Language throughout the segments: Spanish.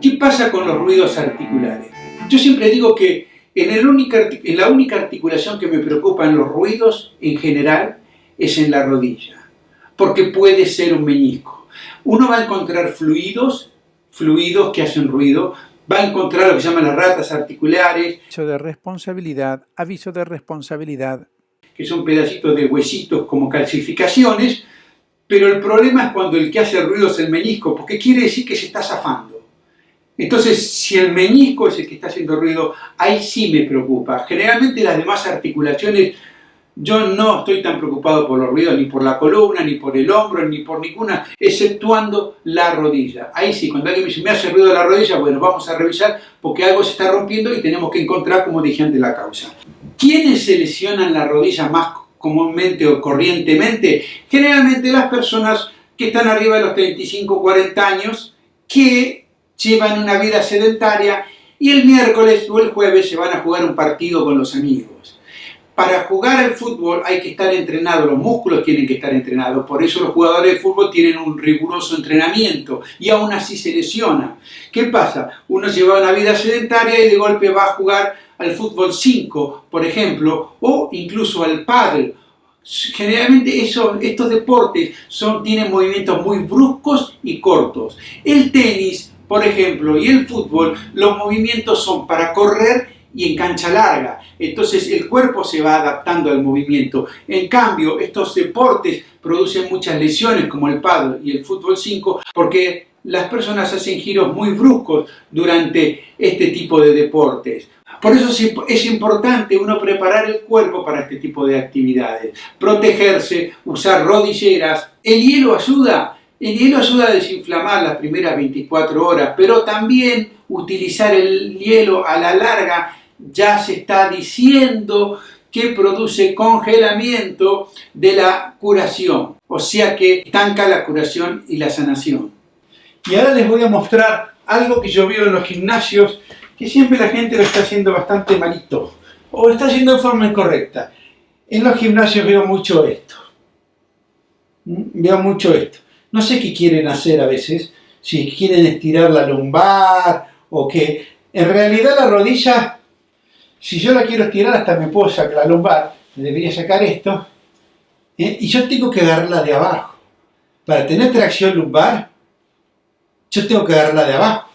¿Qué pasa con los ruidos articulares? Yo siempre digo que en, el única, en la única articulación que me preocupa en los ruidos en general es en la rodilla, porque puede ser un meñisco. Uno va a encontrar fluidos, fluidos que hacen ruido, va a encontrar lo que se llaman las ratas articulares. Aviso de responsabilidad, aviso de responsabilidad. Que son pedacitos de huesitos como calcificaciones, pero el problema es cuando el que hace ruido es el meñisco, porque quiere decir que se está zafando. Entonces, si el meñisco es el que está haciendo ruido, ahí sí me preocupa. Generalmente las demás articulaciones, yo no estoy tan preocupado por los ruidos, ni por la columna, ni por el hombro, ni por ninguna, exceptuando la rodilla. Ahí sí, cuando alguien me dice, me hace ruido la rodilla, bueno, vamos a revisar porque algo se está rompiendo y tenemos que encontrar, como dije antes, la causa. ¿Quiénes se lesionan la rodilla más comúnmente o corrientemente? Generalmente las personas que están arriba de los 35 o 40 años, que llevan una vida sedentaria y el miércoles o el jueves se van a jugar un partido con los amigos. Para jugar al fútbol hay que estar entrenado, los músculos tienen que estar entrenados, por eso los jugadores de fútbol tienen un riguroso entrenamiento y aún así se lesionan. ¿Qué pasa? Uno lleva una vida sedentaria y de golpe va a jugar al fútbol 5, por ejemplo, o incluso al pádel. Generalmente estos deportes son, tienen movimientos muy bruscos y cortos. El tenis por ejemplo, y el fútbol, los movimientos son para correr y en cancha larga. Entonces el cuerpo se va adaptando al movimiento. En cambio, estos deportes producen muchas lesiones como el paddle y el fútbol 5 porque las personas hacen giros muy bruscos durante este tipo de deportes. Por eso es importante uno preparar el cuerpo para este tipo de actividades. Protegerse, usar rodilleras. El hielo ayuda el hielo ayuda a desinflamar las primeras 24 horas, pero también utilizar el hielo a la larga ya se está diciendo que produce congelamiento de la curación, o sea que estanca la curación y la sanación. Y ahora les voy a mostrar algo que yo veo en los gimnasios, que siempre la gente lo está haciendo bastante malito, o está haciendo de forma incorrecta. En los gimnasios veo mucho esto. ¿Mm? Veo mucho esto. No sé qué quieren hacer a veces, si quieren estirar la lumbar o que en realidad la rodilla, si yo la quiero estirar hasta me puedo sacar la lumbar, debería sacar esto, ¿eh? y yo tengo que agarrarla de abajo. Para tener tracción lumbar, yo tengo que agarrarla de abajo.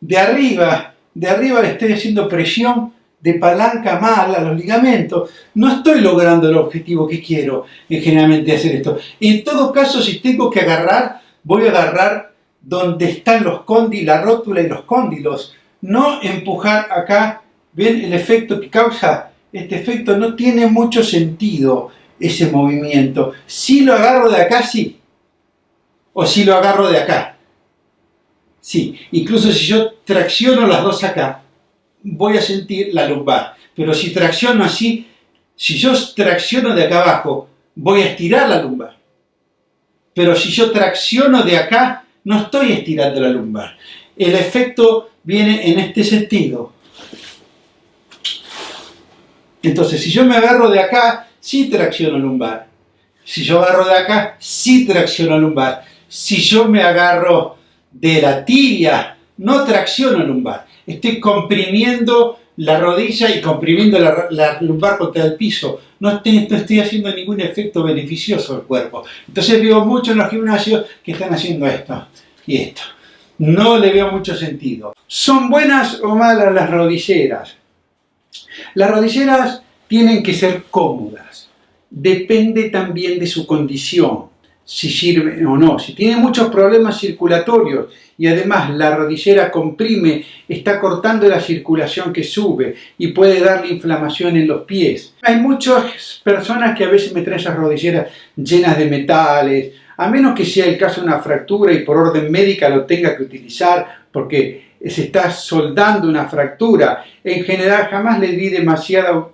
De arriba, de arriba le estoy haciendo presión de palanca mal a los ligamentos, no estoy logrando el objetivo que quiero en generalmente hacer esto. En todo caso, si tengo que agarrar, voy a agarrar donde están los cóndilos, la rótula y los cóndilos, no empujar acá, ven el efecto que causa, este efecto no tiene mucho sentido ese movimiento. Si lo agarro de acá, sí, o si lo agarro de acá, sí, incluso si yo tracciono las dos acá, voy a sentir la lumbar. Pero si tracciono así, si yo tracciono de acá abajo, voy a estirar la lumbar. Pero si yo tracciono de acá, no estoy estirando la lumbar. El efecto viene en este sentido. Entonces, si yo me agarro de acá, sí tracciono lumbar. Si yo agarro de acá, sí tracciono lumbar. Si yo me agarro de la tibia, no tracciono lumbar estoy comprimiendo la rodilla y comprimiendo la, lumbar contra el piso. No estoy, haciendo ningún efecto beneficioso al cuerpo. Entonces veo mucho en los gimnasios que están haciendo esto y esto. No le veo mucho sentido. ¿Son buenas o malas las rodilleras? Las rodilleras tienen que ser cómodas. Depende también de su condición si sirve o no. Si tiene muchos problemas circulatorios y además la rodillera comprime, está cortando la circulación que sube y puede darle inflamación en los pies. Hay muchas personas que a veces me traen esas rodilleras llenas de metales, a menos que sea el caso de una fractura y por orden médica lo tenga que utilizar porque se está soldando una fractura. En general jamás le di demasiada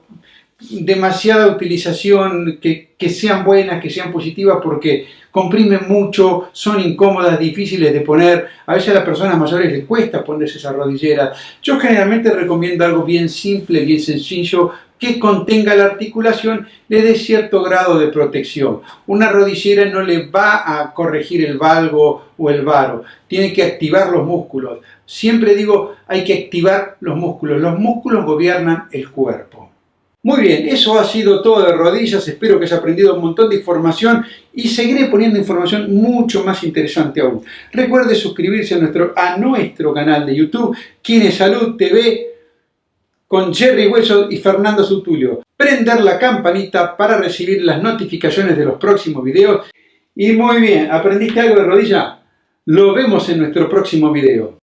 demasiada utilización, que, sean buenas, que sean positivas, porque comprimen mucho, son incómodas, difíciles de poner. A veces a las personas mayores les cuesta ponerse esa rodillera. Yo generalmente recomiendo algo bien simple, bien sencillo, que contenga la articulación le dé cierto grado de protección. Una rodillera no le va a corregir el valgo o el varo, tiene que activar los músculos. Siempre digo, hay que activar los músculos. Los músculos gobiernan el cuerpo. Muy bien, eso ha sido todo de rodillas, espero que hayas aprendido un montón de información y seguiré poniendo información mucho más interesante aún. Recuerde suscribirse a nuestro, a nuestro canal de YouTube, Kine Salud TV, con Jerry Hueso y Fernando Sutulio. Prender la campanita para recibir las notificaciones de los próximos videos. Y muy bien, ¿aprendiste algo de rodilla? Lo vemos en nuestro próximo video.